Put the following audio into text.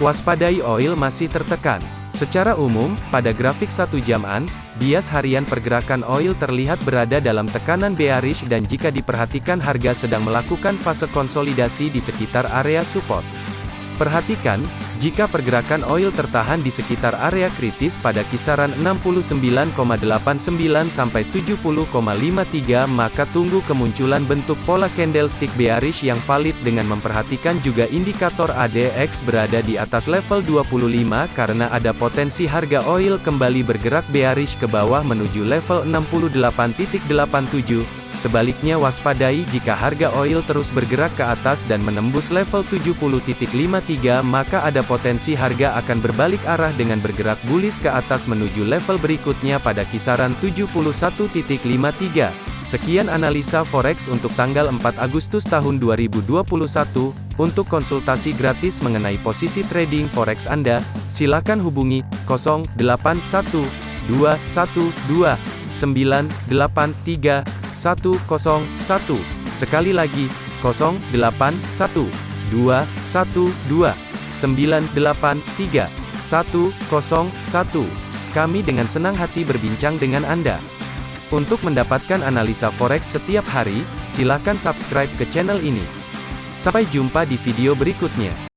Waspadai oil masih tertekan. Secara umum, pada grafik satu jaman, bias harian pergerakan oil terlihat berada dalam tekanan bearish dan jika diperhatikan harga sedang melakukan fase konsolidasi di sekitar area support. Perhatikan, jika pergerakan oil tertahan di sekitar area kritis pada kisaran 69,89 sampai 70,53 maka tunggu kemunculan bentuk pola candlestick bearish yang valid dengan memperhatikan juga indikator ADX berada di atas level 25 karena ada potensi harga oil kembali bergerak bearish ke bawah menuju level 68.87 Sebaliknya waspadai jika harga oil terus bergerak ke atas dan menembus level 70.53 maka ada potensi harga akan berbalik arah dengan bergerak bullish ke atas menuju level berikutnya pada kisaran 71.53. Sekian analisa forex untuk tanggal 4 Agustus tahun 2021. Untuk konsultasi gratis mengenai posisi trading forex Anda, silakan hubungi 081212 983 101. Sekali lagi, 081 212 983 101. Kami dengan senang hati berbincang dengan Anda. Untuk mendapatkan analisa forex setiap hari, silakan subscribe ke channel ini. Sampai jumpa di video berikutnya.